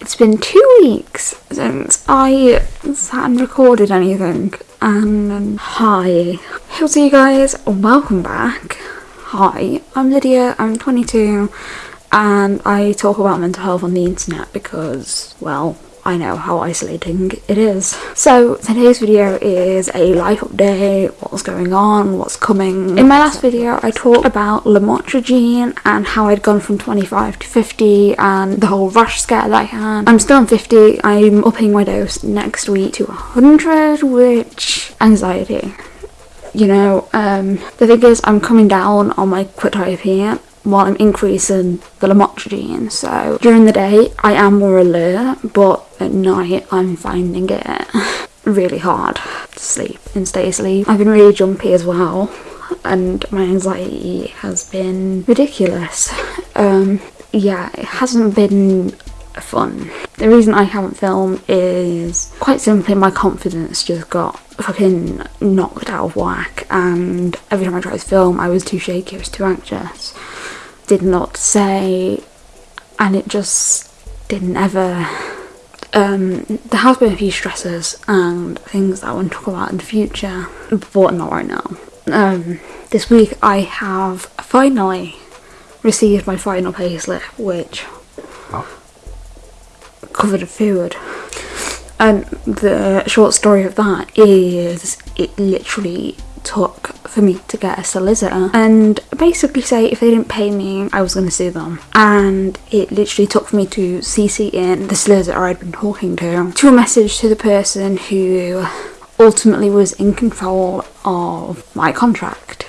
It's been two weeks since I sat and recorded anything. And hi. How's you guys? Oh, welcome back. Hi, I'm Lydia, I'm 22, and I talk about mental health on the internet because, well, I know how isolating it is. So today's video is a life update, what's going on, what's coming. In my last video I talked about lamotrigine and how I'd gone from 25 to 50 and the whole rush scare that I had. I'm still on 50, I'm upping my dose next week to 100 which anxiety. You know, um, the thing is I'm coming down on my quetiapine while I'm increasing the lamotrigine. So during the day I am more alert, but at night I'm finding it really hard to sleep and stay asleep. I've been really jumpy as well and my anxiety has been ridiculous. Um, yeah, it hasn't been fun. The reason I haven't filmed is quite simply my confidence just got fucking knocked out of whack and every time I tried to film I was too shaky, I was too anxious did not say and it just didn't ever um, there has been a few stresses and things that I want to talk about in the future but not right now um, this week I have finally received my final payslip which oh. covered a food and the short story of that is it literally took for me to get a solicitor. And basically say if they didn't pay me I was going to sue them. And it literally took for me to CC in the solicitor I'd been talking to to a message to the person who ultimately was in control of my contract.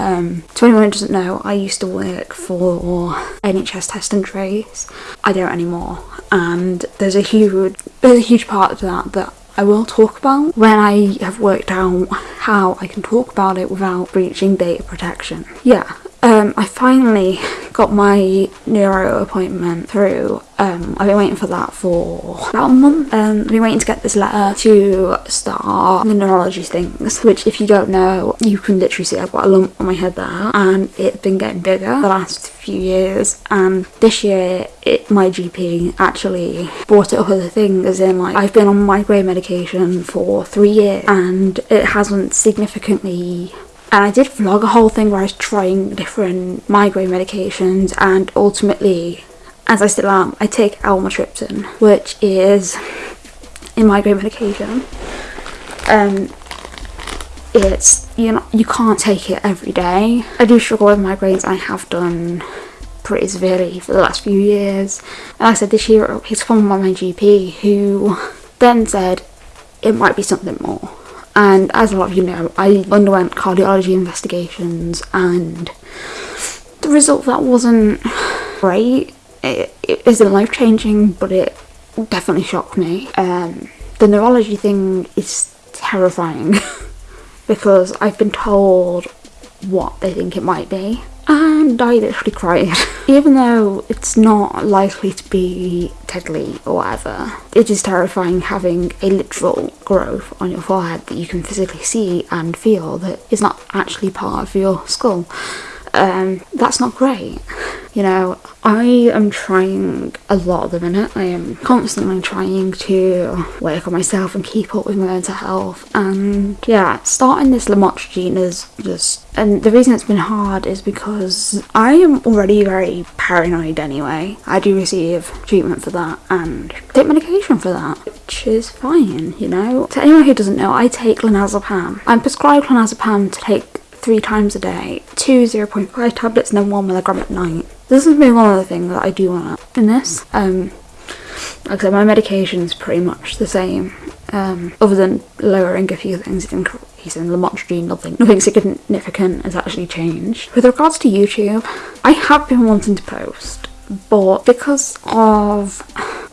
Um, to anyone who doesn't know, I used to work for NHS Test and Trace. I don't anymore, and there's a huge there's a huge part of that that I will talk about when I have worked out how I can talk about it without breaching data protection. Yeah, um, I finally got my neuro appointment through. Um, I've been waiting for that for about a month. Um, I've been waiting to get this letter to start the neurology things, which if you don't know, you can literally see I've got a lump on my head there and it's been getting bigger the last few years and this year it, my GP actually brought it up as a thing as in like I've been on migraine medication for three years and it hasn't significantly and I did vlog a whole thing where I was trying different migraine medications and ultimately as I still am I take amitriptyline which is a migraine medication. Um it's you know you can't take it every day. I do struggle with migraines. I have done pretty severely for the last few years. And like I said this year it's from my GP who then said it might be something more and as a lot of you know I underwent cardiology investigations and the result of that wasn't great. It, it isn't life changing but it definitely shocked me. Um, the neurology thing is terrifying because I've been told what they think it might be and I literally cried. Even though it's not likely to be deadly or whatever, it is terrifying having a literal growth on your forehead that you can physically see and feel that is not actually part of your skull. Um, that's not great. You know, I am trying a lot at the minute. I am constantly trying to work on myself and keep up with my mental health. And yeah, starting this lamotrigine is just... And the reason it's been hard is because I am already very paranoid anyway. I do receive treatment for that and take medication for that, which is fine, you know. To anyone who doesn't know, I take clonazepam. I'm prescribed clonazepam to take three times a day, two 0.5 tablets and then one milligram at night. This has been one other thing that I do want to in this. Um, like I said, my medication is pretty much the same, um, other than lowering a few things, increasing lamotrigine, nothing, nothing significant has actually changed. With regards to YouTube, I have been wanting to post, but because of,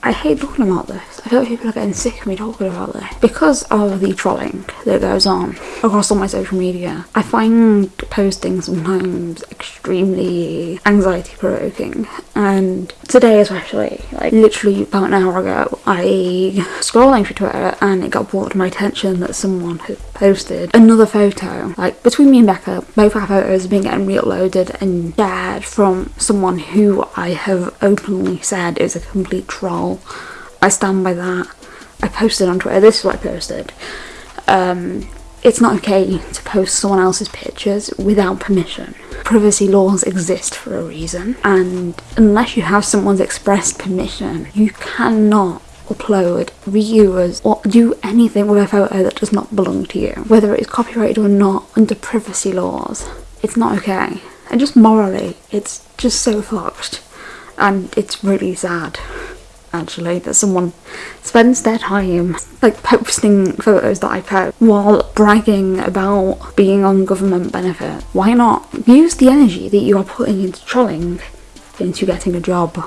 I hate talking about this, I feel like people are getting sick of me talking about this. Because of the trolling that goes on across all my social media, I find posting sometimes extremely anxiety provoking. And today especially, like literally about an hour ago, I scrolling through Twitter and it got brought to my attention that someone had posted another photo. Like between me and Becca, both our photos have been getting re-uploaded and shared from someone who I have openly said is a complete troll. I stand by that. I posted on Twitter. This is what I posted. Um, it's not okay to post someone else's pictures without permission. Privacy laws exist for a reason, and unless you have someone's expressed permission, you cannot upload, reuse, or do anything with a photo that does not belong to you, whether it's copyrighted or not under privacy laws. It's not okay. And just morally, it's just so fucked. And it's really sad actually that someone spends their time like posting photos that I post while bragging about being on government benefit. Why not use the energy that you are putting into trolling into getting a job?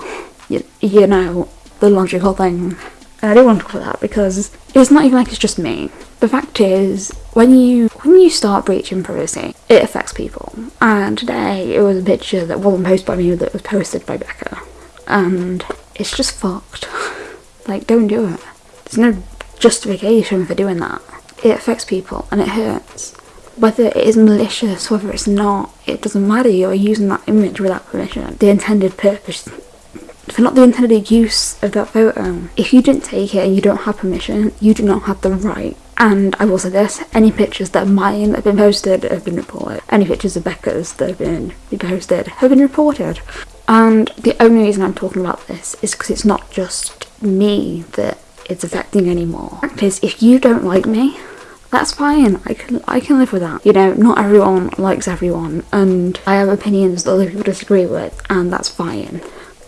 You, you know, the logical thing. And I don't want to about that because it's not even like it's just me. The fact is, when you when you start breaching privacy, it affects people. And today it was a picture that wasn't posted by me that was posted by Becca. And it's just fucked. Like, don't do it. There's no justification for doing that. It affects people and it hurts. Whether it is malicious, whether it's not, it doesn't matter. You're using that image without permission. The intended purpose, for not the intended use of that photo. If you didn't take it and you don't have permission, you do not have the right. And I will say this, any pictures that mine have been posted have been reported. Any pictures of Becca's that have been posted have been reported. And the only reason I'm talking about this is because it's not just me that it's affecting anymore. Fact is, if you don't like me, that's fine. I can I can live with that. You know, not everyone likes everyone, and I have opinions that other people disagree with, and that's fine.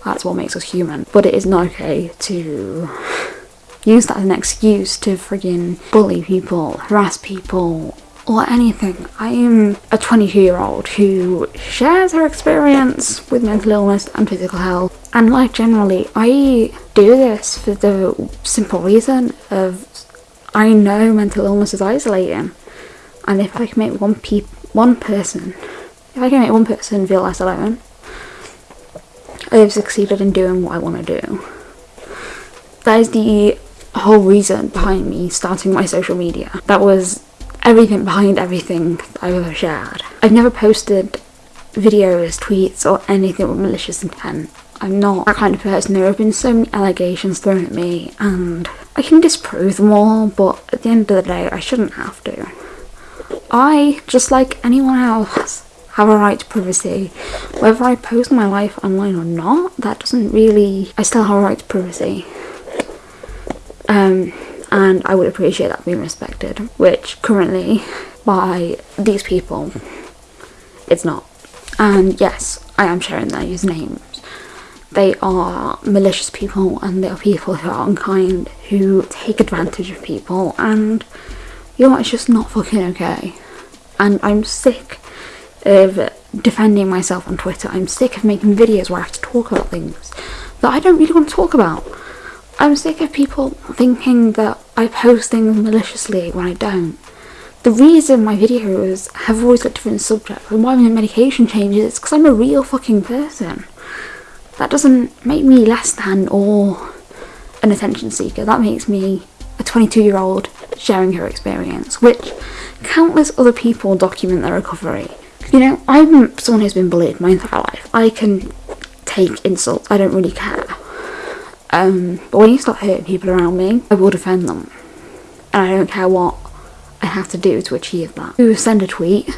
That's what makes us human. But it is not okay to use that as an excuse to friggin' bully people, harass people, or anything. I am a 22 year old who shares her experience with mental illness and physical health. And life generally, I do this for the simple reason of I know mental illness is isolating. And if I can make one pe- one person, if I can make one person feel less alone, I have succeeded in doing what I want to do. That is the whole reason behind me starting my social media. That was everything behind everything I've ever shared. I've never posted videos, tweets, or anything with malicious intent. I'm not that kind of person. There have been so many allegations thrown at me, and I can disprove them all, but at the end of the day, I shouldn't have to. I, just like anyone else, have a right to privacy. Whether I post my life online or not, that doesn't really. I still have a right to privacy. Um, and I would appreciate that being respected, which currently by these people it's not. And yes, I am sharing their usernames. They are malicious people and they are people who are unkind, who take advantage of people, and you know, it's just not fucking okay. And I'm sick of defending myself on Twitter. I'm sick of making videos where I have to talk about things that I don't really want to talk about. I'm sick of people thinking that I post things maliciously when I don't. The reason my videos have always got different subjects and why my medication changes is because I'm a real fucking person. That doesn't make me less than or an attention seeker. That makes me a 22 year old sharing her experience, which countless other people document their recovery. You know, I'm someone who's been bullied my entire life. I can take insults, I don't really care. Um, but when you start hurting people around me, I will defend them. And I don't care what I have to do to achieve that. You send a tweet,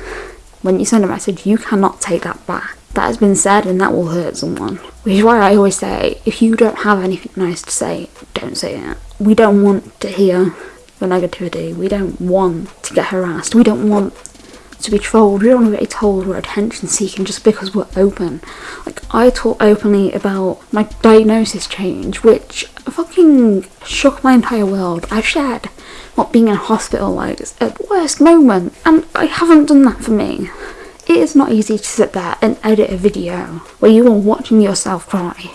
when you send a message, you cannot take that back. That has been said and that will hurt someone. Which is why I always say, if you don't have anything nice to say, don't say it. We don't want to hear the negativity. We don't want to get harassed. We don't want to be trolled. We don't want to told we're attention seeking just because we're open. Like I talk openly about my diagnosis change, which fucking shook my entire world. I've shared what being in hospital like at worst moment, and I haven't done that for me. It is not easy to sit there and edit a video where you are watching yourself cry,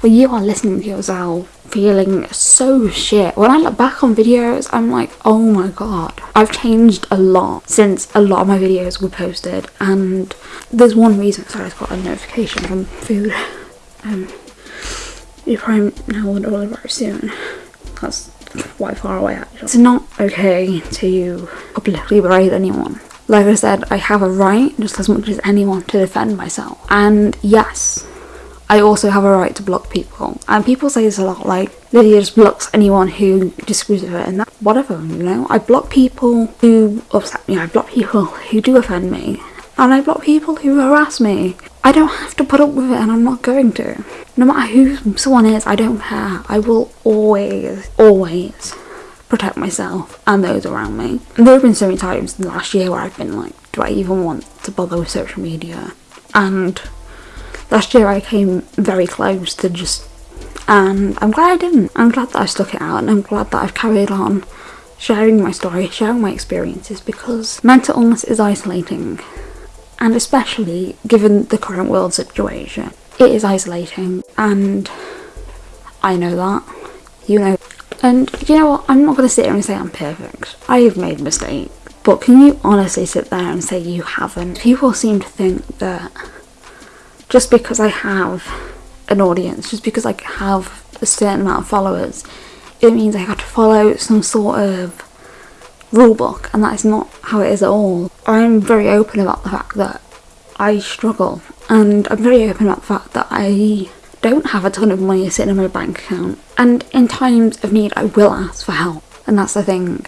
where you are listening to yourself feeling so shit. When I look back on videos, I'm like, oh my god. I've changed a lot since a lot of my videos were posted and there's one reason, sorry, I got a notification from food. Um, you probably know what all about soon. That's quite far away actually. It's not okay to publicly berate anyone. Like I said, I have a right, just as much as anyone, to defend myself. And yes, I also have a right to block people. And people say this a lot, like, Lydia just blocks anyone who disagrees with her, and that, whatever, you know? I block people who upset me, I block people who do offend me, and I block people who harass me. I don't have to put up with it, and I'm not going to. No matter who someone is, I don't care. I will always, always protect myself and those around me. And there have been so many times in the last year where I've been like, do I even want to bother with social media? And last year I came very close to just and I'm glad I didn't. I'm glad that I stuck it out and I'm glad that I've carried on sharing my story, sharing my experiences because mental illness is isolating and especially given the current world situation. It is isolating and I know that. You know. And you know what? I'm not going to sit here and say I'm perfect. I have made mistakes. But can you honestly sit there and say you haven't? People seem to think that just because I have an audience, just because I have a certain amount of followers, it means I have to follow some sort of rule book, and that is not how it is at all. I'm very open about the fact that I struggle, and I'm very open about the fact that I don't have a ton of money sitting in my bank account, and in times of need, I will ask for help, and that's the thing.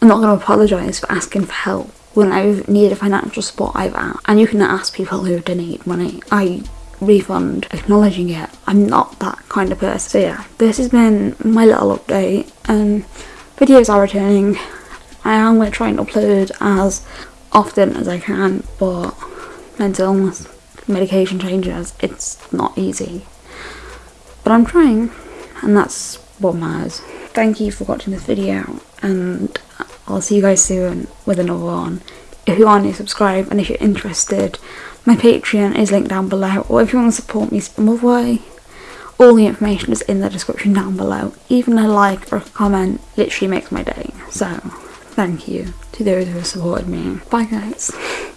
I'm not going to apologise for asking for help when I've needed financial support I've asked. And you can ask people who donate money. I refund acknowledging it. I'm not that kind of person. So yeah, this has been my little update and videos are returning. I am going to try and upload as often as I can but mental illness, medication changes, it's not easy. But I'm trying and that's what matters. Thank you for watching this video and I'll see you guys soon with another one. If you aren't subscribe and if you're interested, my Patreon is linked down below, or if you want to support me some other way, all the information is in the description down below. Even a like or a comment literally makes my day. So, thank you to those who have supported me. Bye guys.